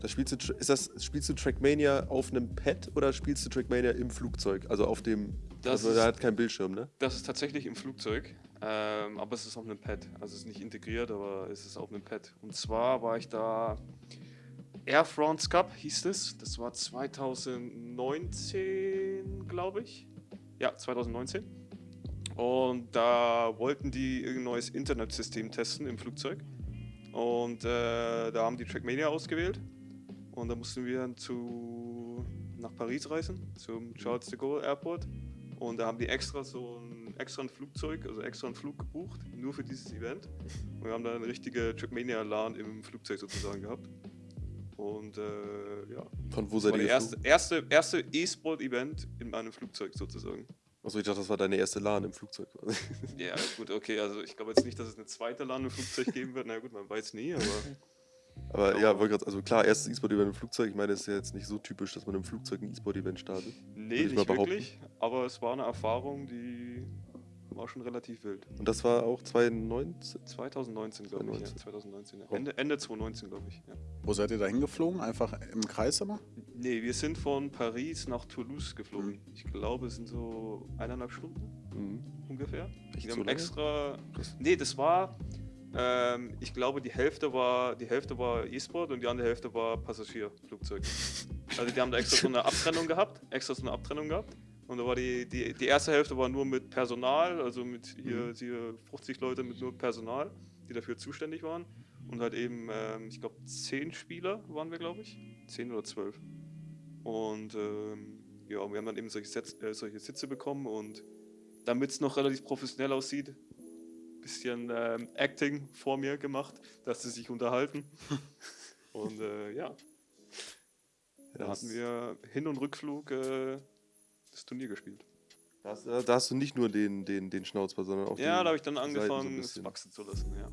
Da spielst du, ist das, spielst du Trackmania auf einem Pad oder spielst du Trackmania im Flugzeug? Also auf dem. Das also da hat kein Bildschirm, ne? Das ist tatsächlich im Flugzeug, ähm, aber es ist auf einem Pad. Also es ist nicht integriert, aber es ist auf einem Pad. Und zwar war ich da. Air France Cup hieß es. Das war 2019, glaube ich. Ja, 2019. Und da wollten die irgendein neues Internetsystem testen im Flugzeug. Und äh, da haben die Trackmania ausgewählt. Und da mussten wir dann zu, nach Paris reisen, zum Charles de Gaulle Airport. Und da haben die extra so ein extra ein Flugzeug, also extra einen Flug gebucht, nur für dieses Event. Und wir haben da eine richtige Trackmania-LAN im Flugzeug sozusagen gehabt. Und äh, ja, Von wo seid ihr das erste, erste, E-Sport-Event in einem Flugzeug sozusagen. Achso, ich dachte, das war deine erste LAN im Flugzeug. quasi. Ja, gut, okay, also ich glaube jetzt nicht, dass es eine zweite LAN im Flugzeug geben wird. Na gut, man weiß nie, aber Aber ja, wollte gerade, also klar, erstes E-Sport-Event im Flugzeug. Ich meine, es ist ja jetzt nicht so typisch, dass man im Flugzeug ein E-Sport-Event startet. nee, nicht wirklich. Aber es war eine Erfahrung, die war schon relativ wild. Und das war auch 2019? 2019, glaube ich. Ja, 2019. 2019. Ja. Oh. Ende, Ende 2019, glaube ich. Ja. Wo seid ihr da hingeflogen? Einfach im Kreis immer? Nee, wir sind von Paris nach Toulouse geflogen. Ich glaube, es sind so eineinhalb Stunden Mhm. ungefähr. Echt wir so haben lange? extra. Krass. Nee, das war. Ähm, ich glaube, die Hälfte war die Hälfte war E-Sport und die andere Hälfte war Passagierflugzeug. Also die haben da extra so eine Abtrennung gehabt, extra so eine Abtrennung gehabt. Und da war die, die, die erste Hälfte war nur mit Personal, also mit hier, hier 50 Leute mit nur Personal, die dafür zuständig waren. Und halt eben, ähm, ich glaube, 10 Spieler waren wir, glaube ich. 10 oder 12. Und ähm, ja, wir haben dann eben solche, Setz, äh, solche Sitze bekommen und damit es noch relativ professionell aussieht, bisschen ähm, Acting vor mir gemacht, dass sie sich unterhalten. und äh, ja, da hatten wir Hin- und Rückflug äh, das Turnier gespielt. Da hast, da hast du nicht nur den, den, den Schnauzball, sondern auch Ja, den da habe ich dann Seiten so angefangen, es wachsen zu lassen. Ja.